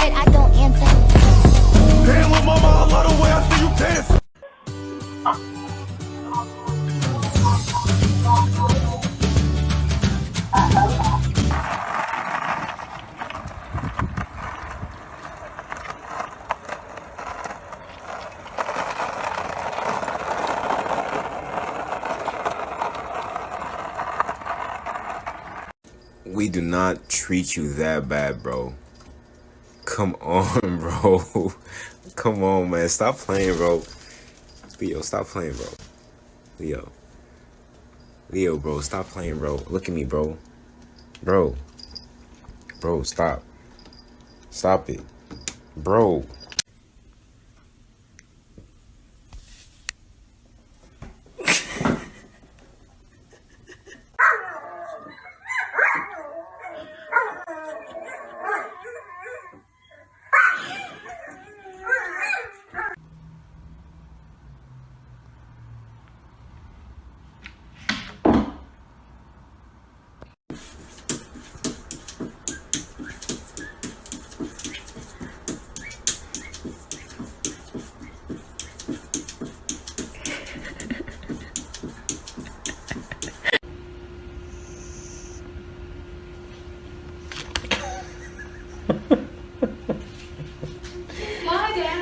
but I don't answer. Damn, little mama, I love the way I see you dance. We do not treat you that bad, bro. Come on, bro. Come on, man. Stop playing, bro. Leo, stop playing, bro. Leo. Leo, bro, stop playing, bro. Look at me, bro. Bro. Bro, stop. Stop it. Bro.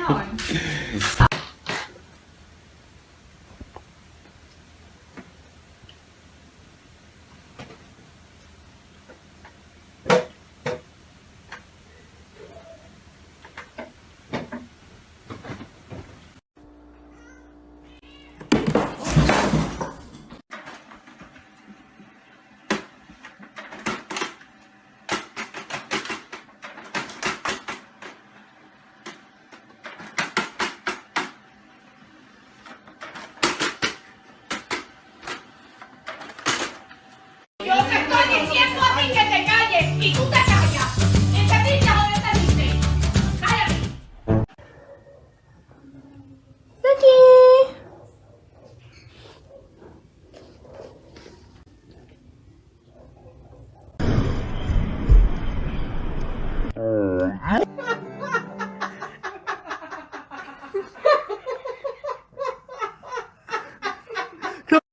on. Ti que te calles y tú te callas. ¿Entendiste o no entendiste? Cállate.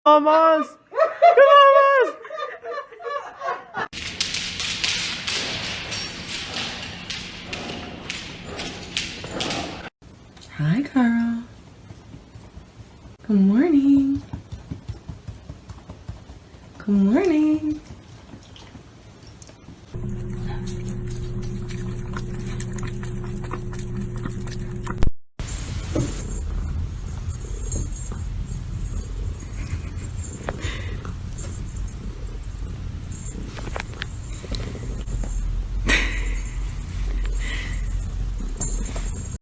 Vamos. Hi, Carl. Good morning. Good morning.